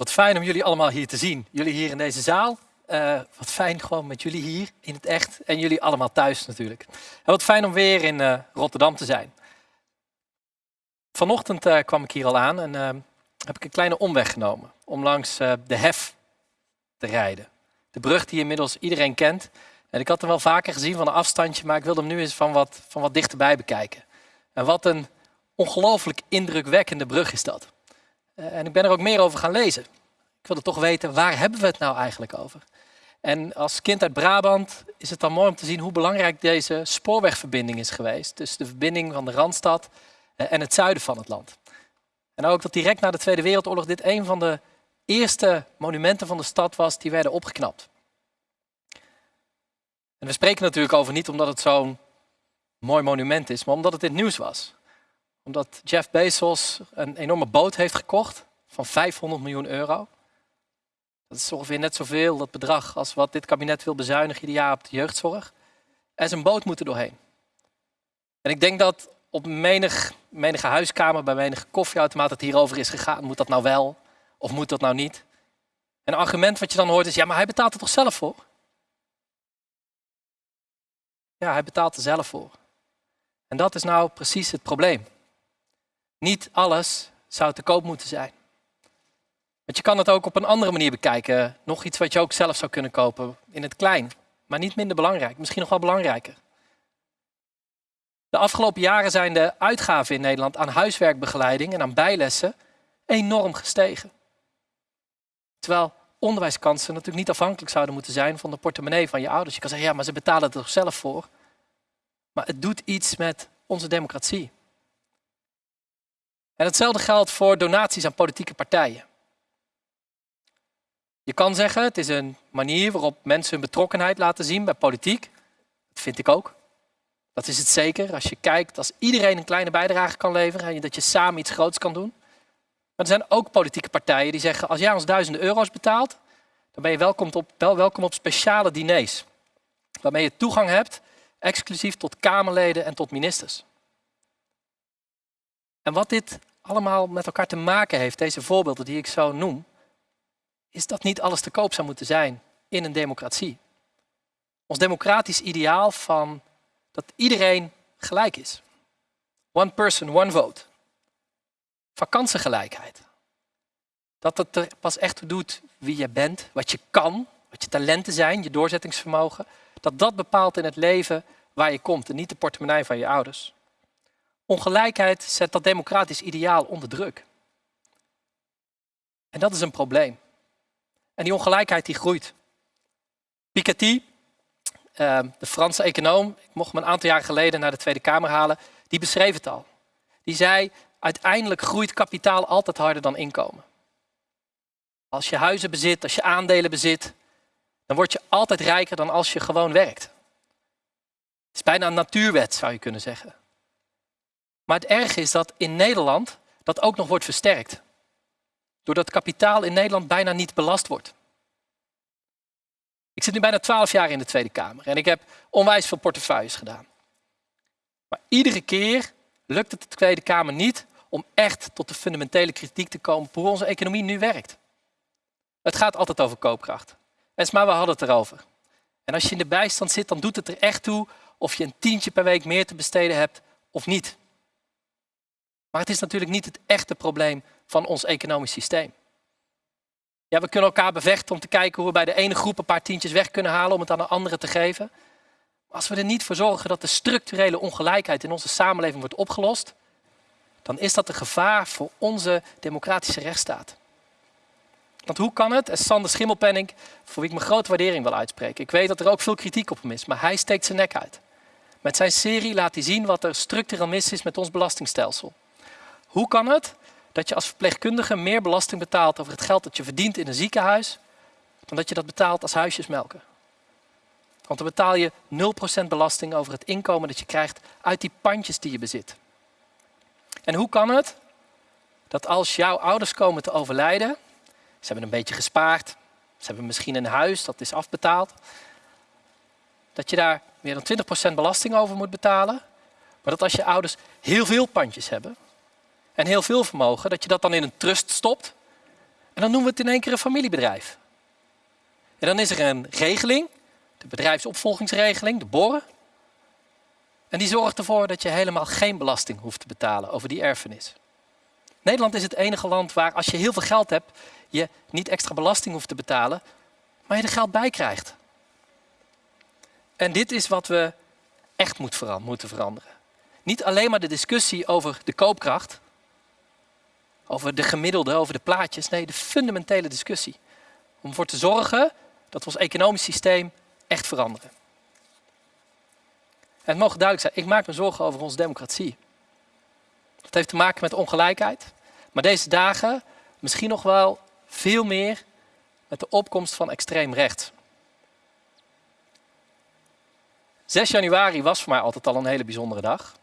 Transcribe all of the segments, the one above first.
Wat fijn om jullie allemaal hier te zien. Jullie hier in deze zaal. Uh, wat fijn gewoon met jullie hier in het echt. En jullie allemaal thuis natuurlijk. En wat fijn om weer in uh, Rotterdam te zijn. Vanochtend uh, kwam ik hier al aan en heb ik een kleine omweg genomen. Om langs de Hef te rijden. De brug die inmiddels iedereen kent. En ik had hem wel vaker gezien van een afstandje, maar ik wilde hem nu eens van wat, van wat dichterbij bekijken. En wat een ongelooflijk indrukwekkende brug is dat. Uh, en ik ben er ook meer over gaan lezen. Ik wilde toch weten, waar hebben we het nou eigenlijk over? En als kind uit Brabant is het dan mooi om te zien hoe belangrijk deze spoorwegverbinding is geweest. Dus de verbinding van de Randstad uh, en het zuiden van het land. En ook dat direct na de Tweede Wereldoorlog dit een van de eerste monumenten van de stad was die werden opgeknapt. En we spreken natuurlijk over niet omdat het zo'n mooi monument is, maar omdat het het nieuws was. Omdat Jeff Bezos een enorme boot heeft gekocht van 500 miljoen euro. Dat is ongeveer net zoveel, dat bedrag, als wat dit kabinet wil bezuinigen ieder jaar op de jeugdzorg. Er is een boot moeten doorheen. En ik denk dat op menig, menige huiskamer, bij menige koffieautomaat het hierover is gegaan. Moet dat nou wel of moet dat nou niet? En een argument wat je dan hoort is, ja, maar hij betaalt er toch zelf voor? Ja, hij betaalt er zelf voor. En dat is nou precies het probleem. Niet alles zou te koop moeten zijn. Want je kan het ook op een andere manier bekijken. Nog iets wat je ook zelf zou kunnen kopen in het klein. Maar niet minder belangrijk, misschien nog wel belangrijker. De afgelopen jaren zijn de uitgaven in Nederland aan huiswerkbegeleiding en aan bijlessen enorm gestegen. Terwijl onderwijskansen natuurlijk niet afhankelijk zouden moeten zijn van de portemonnee van je ouders. Je kan zeggen, ja, maar ze betalen er toch zelf voor. Maar het doet iets met onze democratie. En hetzelfde geldt voor donaties aan politieke partijen. Je kan zeggen, het is een manier waarop mensen hun betrokkenheid laten zien bij politiek. Dat vind ik ook. Dat is het zeker. Als je kijkt, als iedereen een kleine bijdrage kan leveren en dat je samen iets groots kan doen. Maar er zijn ook politieke partijen die zeggen, als jij ons duizenden euro's betaalt, dan ben je welkom op, wel welkom op speciale diners. Waarmee je toegang hebt, exclusief tot Kamerleden en tot ministers. En wat dit allemaal met elkaar te maken heeft, deze voorbeelden die ik zo noem, is dat niet alles te koop zou moeten zijn in een democratie. Ons democratisch ideaal van dat iedereen gelijk is. One person, one vote. Vakantiegelijkheid. Dat het er pas echt doet wie je bent, wat je kan, wat je talenten zijn, je doorzettingsvermogen. Dat dat bepaalt in het leven waar je komt en niet de portemonnee van je ouders. Ongelijkheid zet dat democratisch ideaal onder druk. En dat is een probleem. En die ongelijkheid die groeit. Piketty, ehm, de Franse econoom, ik mocht hem een aantal jaar geleden naar de Tweede Kamer halen, die beschreef het al. Die zei, uiteindelijk groeit kapitaal altijd harder dan inkomen. Als je huizen bezit, als je aandelen bezit, dan word je altijd rijker dan als je gewoon werkt. Het is bijna een natuurwet, zou je kunnen zeggen. Maar het erge is dat in Nederland dat ook nog wordt versterkt. Doordat kapitaal in Nederland bijna niet belast wordt. Ik zit nu bijna twaalf jaar in de Tweede Kamer en ik heb onwijs veel portefeuilles gedaan. Maar iedere keer lukt het de Tweede Kamer niet om echt tot de fundamentele kritiek te komen op hoe onze economie nu werkt. Het gaat altijd over koopkracht. maar we hadden het erover. En als je in de bijstand zit, dan doet het er echt toe of je een tientje per week meer te besteden hebt of niet. Maar het is natuurlijk niet het echte probleem van ons economisch systeem. Ja, we kunnen elkaar bevechten om te kijken hoe we bij de ene groep een paar tientjes weg kunnen halen om het aan de andere te geven. Als we er niet voor zorgen dat de structurele ongelijkheid in onze samenleving wordt opgelost, dan is dat een gevaar voor onze democratische rechtsstaat. Want hoe kan het? En Sander Schimmelpenning, voor wie ik mijn grote waardering wil uitspreken. Ik weet dat er ook veel kritiek op hem is, maar hij steekt zijn nek uit. Met zijn serie laat hij zien wat er structureel mis is met ons belastingstelsel. Hoe kan het dat je als verpleegkundige meer belasting betaalt over het geld dat je verdient in een ziekenhuis, dan dat je dat betaalt als huisjesmelken? Want dan betaal je 0% belasting over het inkomen dat je krijgt uit die pandjes die je bezit. En hoe kan het dat als jouw ouders komen te overlijden, ze hebben een beetje gespaard, ze hebben misschien een huis, dat is afbetaald, dat je daar meer dan 20% belasting over moet betalen, maar dat als je ouders heel veel pandjes hebben en heel veel vermogen, dat je dat dan in een trust stopt En dan noemen we het in één keer een familiebedrijf. En dan is er een regeling, de bedrijfsopvolgingsregeling, de BORRE. En die zorgt ervoor dat je helemaal geen belasting hoeft te betalen over die erfenis. Nederland is het enige land waar als je heel veel geld hebt, je niet extra belasting hoeft te betalen, maar je er geld bij krijgt. En dit is wat we echt moeten veranderen. Niet alleen maar de discussie over de koopkracht, over de gemiddelde, over de plaatjes. Nee, de fundamentele discussie. Om ervoor te zorgen dat we ons economisch systeem echt veranderen. En het mogen duidelijk zijn, ik maak me zorgen over onze democratie. Dat heeft te maken met ongelijkheid. Maar deze dagen misschien nog wel veel meer met de opkomst van extreem rechts. 6 januari was voor mij altijd al een hele bijzondere dag.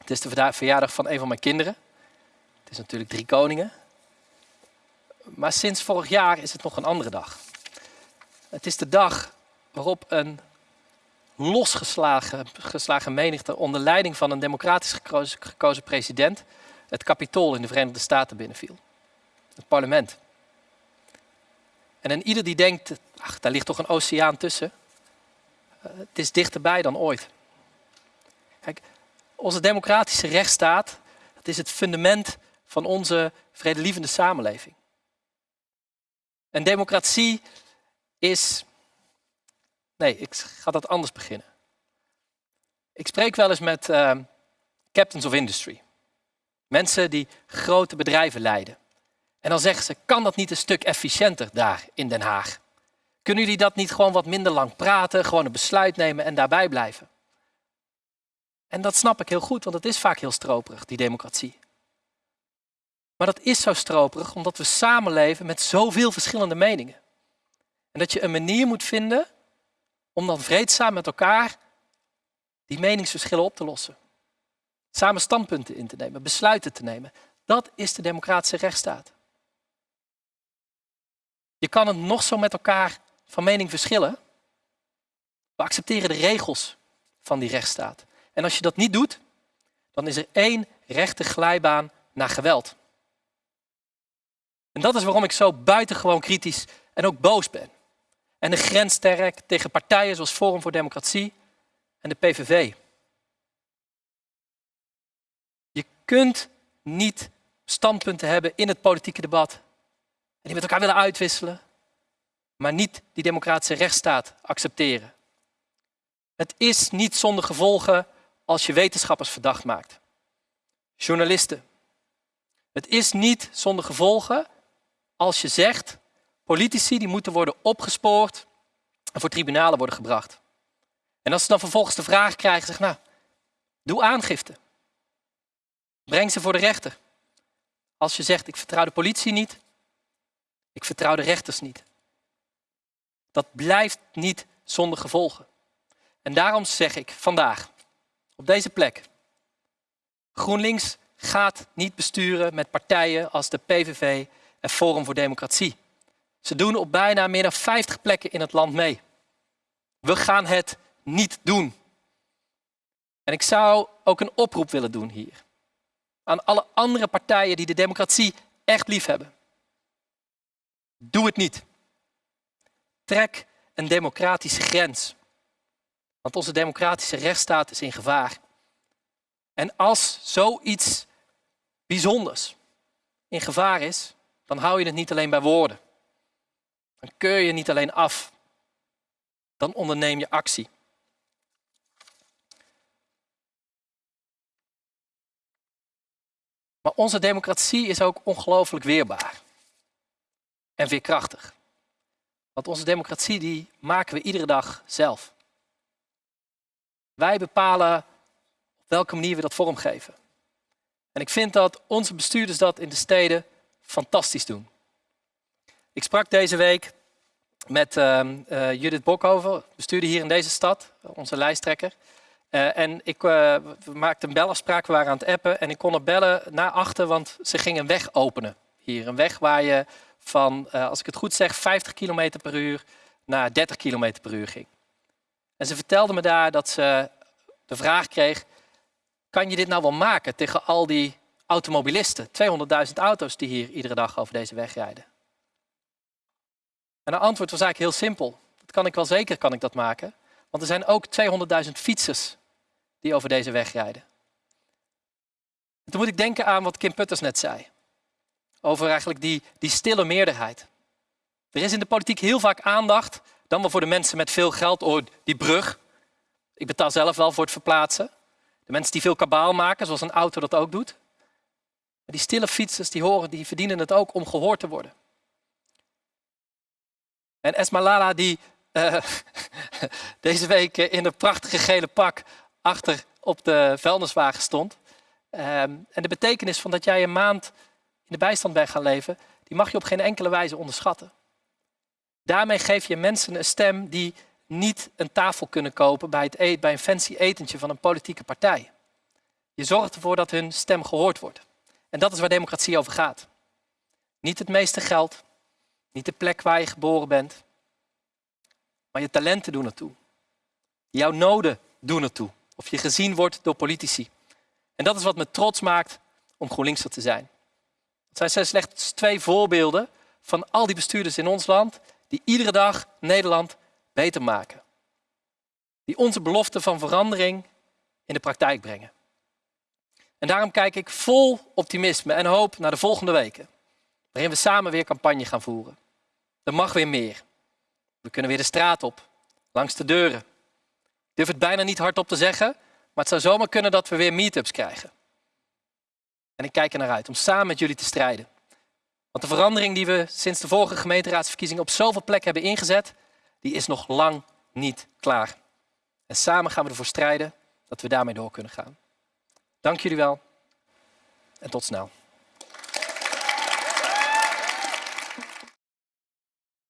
Het is de verjaardag van een van mijn kinderen. Is natuurlijk drie koningen. Maar sinds vorig jaar is het nog een andere dag. Het is de dag waarop een losgeslagen geslagen menigte onder leiding van een democratisch gekozen, president het kapitool in de Verenigde Staten binnenviel. Het parlement. En en ieder die denkt, ach, daar ligt toch een oceaan tussen. Uh, het is dichterbij dan ooit. Kijk, onze democratische rechtsstaat, dat is het fundament van onze vredelievende samenleving. En democratie is... Nee, ik ga dat anders beginnen. Ik spreek wel eens met uh, captains of industry. Mensen die grote bedrijven leiden. En dan zeggen ze, kan dat niet een stuk efficiënter daar in Den Haag? Kunnen jullie dat niet gewoon wat minder lang praten, gewoon een besluit nemen en daarbij blijven? En dat snap ik heel goed, want het is vaak heel stroperig, die democratie. Maar dat is zo stroperig omdat we samenleven met zoveel verschillende meningen. En dat je een manier moet vinden om dan vreedzaam met elkaar die meningsverschillen op te lossen. Samen standpunten in te nemen, besluiten te nemen. Dat is de democratische rechtsstaat. Je kan het nog zo met elkaar van mening verschillen. We accepteren de regels van die rechtsstaat. En als je dat niet doet, dan is er één rechte glijbaan naar geweld. En dat is waarom ik zo buitengewoon kritisch en ook boos ben. En de grens sterk tegen partijen zoals Forum voor Democratie en de PVV. Je kunt niet standpunten hebben in het politieke debat en die met elkaar willen uitwisselen, maar niet die democratische rechtsstaat accepteren. Het is niet zonder gevolgen als je wetenschappers verdacht maakt. Journalisten. Het is niet zonder gevolgen als je zegt politici die moeten worden opgespoord en voor tribunalen worden gebracht. En als ze dan vervolgens de vraag krijgen, zeg nou, doe aangifte. Breng ze voor de rechter. Als je zegt, ik vertrouw de politie niet, ik vertrouw de rechters niet. Dat blijft niet zonder gevolgen. En daarom zeg ik vandaag, op deze plek, GroenLinks gaat niet besturen met partijen als de PVV en Forum voor Democratie. Ze doen op bijna meer dan 50 plekken in het land mee. We gaan het niet doen. En ik zou ook een oproep willen doen hier. Aan alle andere partijen die de democratie echt lief hebben. Doe het niet. Trek een democratische grens. Want onze democratische rechtsstaat is in gevaar. En als zoiets bijzonders in gevaar is, dan hou je het niet alleen bij woorden. Dan keur je niet alleen af. Dan onderneem je actie. Maar onze democratie is ook ongelooflijk weerbaar. En veerkrachtig. Want onze democratie die maken we iedere dag zelf. Wij bepalen op welke manier we dat vormgeven. En ik vind dat onze bestuurders dat in de steden fantastisch doen. Ik sprak deze week met uh, uh, Judith Bokhoven, bestuurder hier in deze stad, onze lijsttrekker. Uh, en ik uh, maakte een belafspraak, we waren aan het appen en ik kon er bellen naar achter, want ze gingen een weg openen hier. Een weg waar je van, als ik het goed zeg, 50 km per uur naar 30 km per uur ging. En ze vertelde me daar dat ze de vraag kreeg, kan je dit nou wel maken tegen al die automobilisten? 200.000 auto's die hier iedere dag over deze weg rijden. En het antwoord was eigenlijk heel simpel. Dat kan ik wel zeker, kan ik dat maken. Want er zijn ook 200.000 fietsers die over deze weg rijden. En toen moet ik denken aan wat Kim Putters net zei. Over eigenlijk die, die stille meerderheid. Er is in de politiek heel vaak aandacht, dan wel voor de mensen met veel geld, oh, die brug. Ik betaal zelf wel voor het verplaatsen. De mensen die veel kabaal maken, zoals een auto dat ook doet. Die stille fietsers, die, horen, die verdienen het ook om gehoord te worden. En Esmalala, die uh, deze week in een prachtige gele pak achter op de vuilniswagen stond. Um, en de betekenis van dat jij een maand in de bijstand bent gaan leven, die mag je op geen enkele wijze onderschatten. Daarmee geef je mensen een stem die niet een tafel kunnen kopen bij, het eten, bij een fancy etentje van een politieke partij. Je zorgt ervoor dat hun stem gehoord wordt. En dat is waar democratie over gaat. Niet het meeste geld, niet de plek waar je geboren bent, maar je talenten doen ertoe. Jouw noden doen ertoe. Of je gezien wordt door politici. En dat is wat me trots maakt om GroenLinkser te zijn. Het zijn slechts twee voorbeelden van al die bestuurders in ons land die iedere dag Nederland beter maken. Die onze belofte van verandering in de praktijk brengen. En daarom kijk ik vol optimisme en hoop naar de volgende weken, waarin we samen weer campagne gaan voeren. Er mag weer meer. We kunnen weer de straat op, langs de deuren. Ik durf het bijna niet hardop te zeggen, maar het zou zomaar kunnen dat we weer meetups krijgen. En ik kijk er naar uit om samen met jullie te strijden. Want de verandering die we sinds de vorige gemeenteraadsverkiezingen op zoveel plekken hebben ingezet, die is nog lang niet klaar. En samen gaan we ervoor strijden dat we daarmee door kunnen gaan. Dank jullie wel en tot snel.